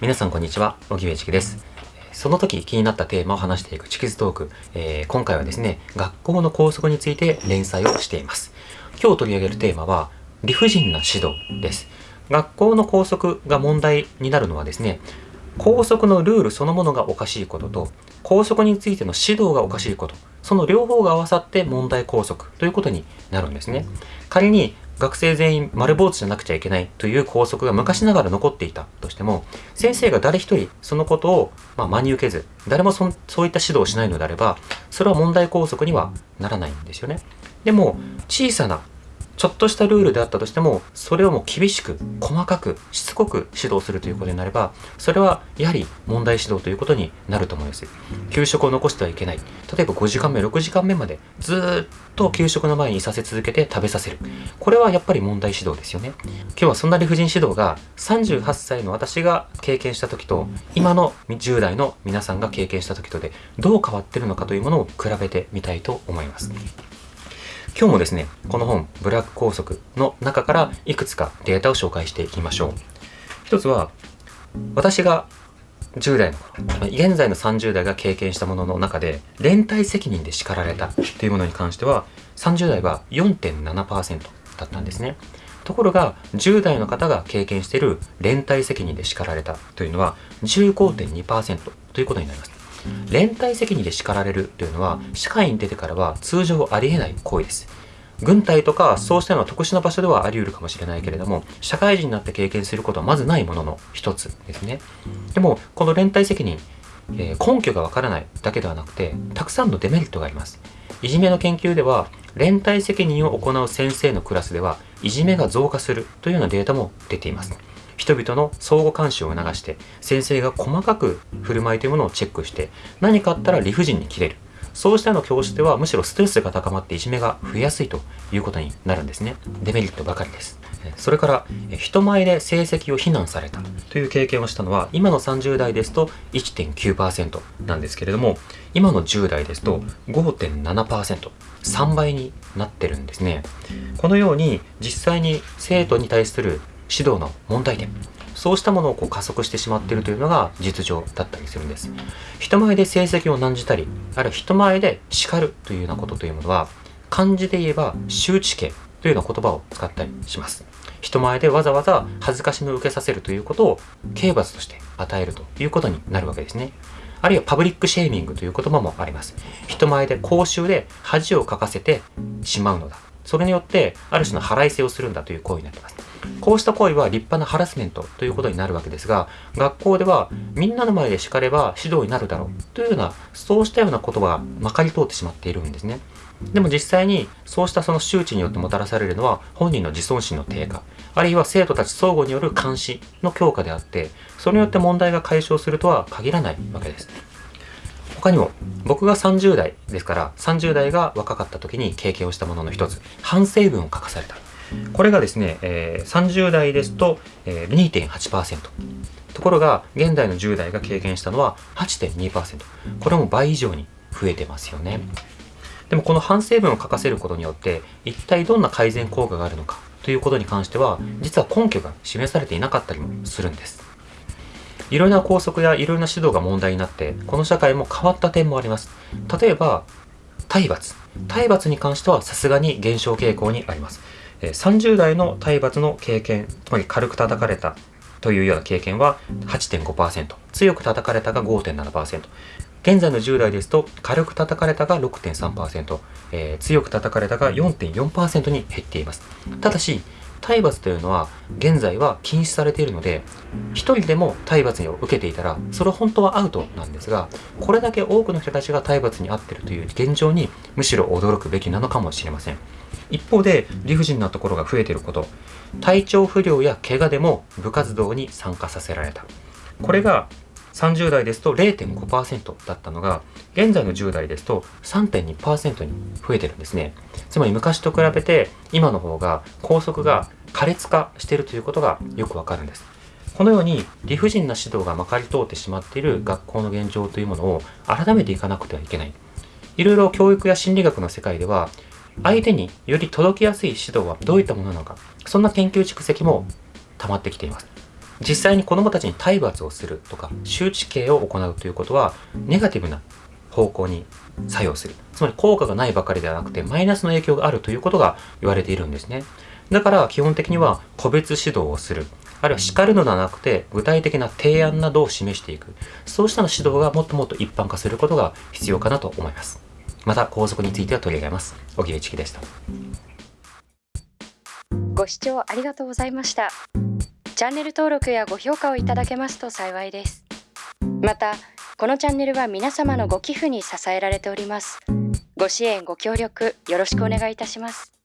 皆さんこんにちは、荻上チキです。その時気になったテーマを話していくチキズトーク、えー、今回はですね、学校の校則について連載をしています。今日取り上げるテーマは、理不尽な指導です。学校の校則が問題になるのはですね、校則のルールそのものがおかしいことと、校則についての指導がおかしいこと、その両方が合わさって問題校則ということになるんですね。仮に学生全員丸坊主じゃなくちゃいけないという校則が昔ながら残っていたとしても、先生が誰一人そのことを、ま真に受けず、誰もそそういった指導をしないのであれば、それは問題校則にはならないんですよね。でも、小さなちょっとしたルールであったとしても、それをもう厳しく、細かく、しつこく指導するということになれば、それはやはり問題指導ということになると思います。給食を残してはいけない。例えば5時間目、6時間目までずっと給食の前にいさせ続けて食べさせる。これはやっぱり問題指導ですよね。今日はそんな理不尽指導が38歳の私が経験した時と、今の10代の皆さんが経験した時とでどう変わってるのかというものを比べてみたいと思います。今日もですね、この本、ブラック拘束の中からいくつかデータを紹介していきましょう。一つは、私が10代の頃、現在の30代が経験したものの中で、連帯責任で叱られたというものに関しては、30代は4.7%だったんですね。ところが、10代の方が経験している連帯責任で叱られたというのは15.2%ということになります。連帯責任で叱られるというのは社会に出てからは通常ありえない行為です。軍隊とかそうしたような特殊な場所ではあり得るかもしれないけれども社会人になって経験することはまずないものの一つですね。でもこの連帯責任、えー、根拠がわからないだけではなくてたくさんのデメリットがあります。いじめの研究では連帯責任を行う先生のクラスではいじめが増加するというようなデータも出ています。人々の相互監視を促して先生が細かく振る舞いというものをチェックして何かあったら理不尽に切れる。そうしたの教室ではむしろストレスが高まっていじめが増えやすいということになるんですね。デメリットばかりです。それから人前で成績を非難された。という経験をしたのは今の30代ですと1.9%なんですけれども今の10代ですと 5.7%3 倍になってるんですね。このように実際に生徒に対する指導の問題点。そうしたものをこう加速してしまっているというのが実情だったりするんです。人前で成績を難じたりあるいは人前で叱るというようなことというものは漢字で言えば周知刑というような言葉を使ったりします。人前でわざわざ恥ずかしめを受けさせるということを刑罰として与えるということになるわけですね。あるいはパブリックシェーミングという言葉もあります。人前で公衆で恥をかかせてしまうのだ。それによってある種の払いせをするんだという行為になっていますこうした行為は立派なハラスメントということになるわけですが、学校ではみんなの前で叱れば指導になるだろうというような、そうしたような言葉がまかり通ってしまっているんですね。でも実際にそうしたその周知によってもたらされるのは本人の自尊心の低下、あるいは生徒たち相互による監視の強化であって、それによって問題が解消するとは限らないわけです。他にも僕が30代ですから30代が若かった時に経験をしたものの一つ反省文を書かされたこれがですね、えー、30代ですと、えー、2.8%。ところが、現代の10代が経験したのは8.2%。これも倍以上に増えてますよね。でもこの反省文を書かせることによって、一体どんな改善効果があるのかということに関しては、実は根拠が示されていなかったりもするんです。いろいろな校則やいろいろな指導が問題になって、この社会も変わった点もあります。例えば、体罰。体罰に関してはさすがに減少傾向にあります。30代の体罰の経験、つまり軽く叩かれたというような経験は8.5%、強く叩かれたが5.7%、現在の10代ですと軽く叩かれたが6.3%、えー、強く叩かれたが4.4%に減っています。ただし、体罰というのは現在は禁止されているので一人でも体罰を受けていたらそれは本当はアウトなんですがこれだけ多くの人たちが体罰に遭っているという現状にむしろ驚くべきなのかもしれません。一方で理不尽なところが増えていること。体調不良や怪我でも部活動に参加させられた。これが30代ですと0.5%だったのが現在の10代ですと3.2%に増えてるんですね。つまり昔と比べて今の方が校則が苛烈化しているということがよくわかるんです。このように理不尽な指導がまかり通ってしまっている学校の現状というものを改めていかなくてはいけない。いろいろ教育や心理学の世界では相手により届きやすい指導はどういったものなのかそんな研究蓄積も溜まってきています。実際に子どもたちに体罰をするとか周知刑を行うということはネガティブな方向に作用する。つまり効果がないばかりではなくてマイナスの影響があるということが言われているんですね。だから基本的には個別指導をする。あるいは叱るのではなくて具体的な提案などを示していく。そうしたの指導がもっともっと一般化することが必要かなと思います。また皇族については取り上げます。荻上チキでした。ご視聴ありがとうございました。チャンネル登録やご評価をいただけますと幸いです。またこのチャンネルは皆様のご寄付に支えられております。ご支援ご協力よろしくお願いいたします。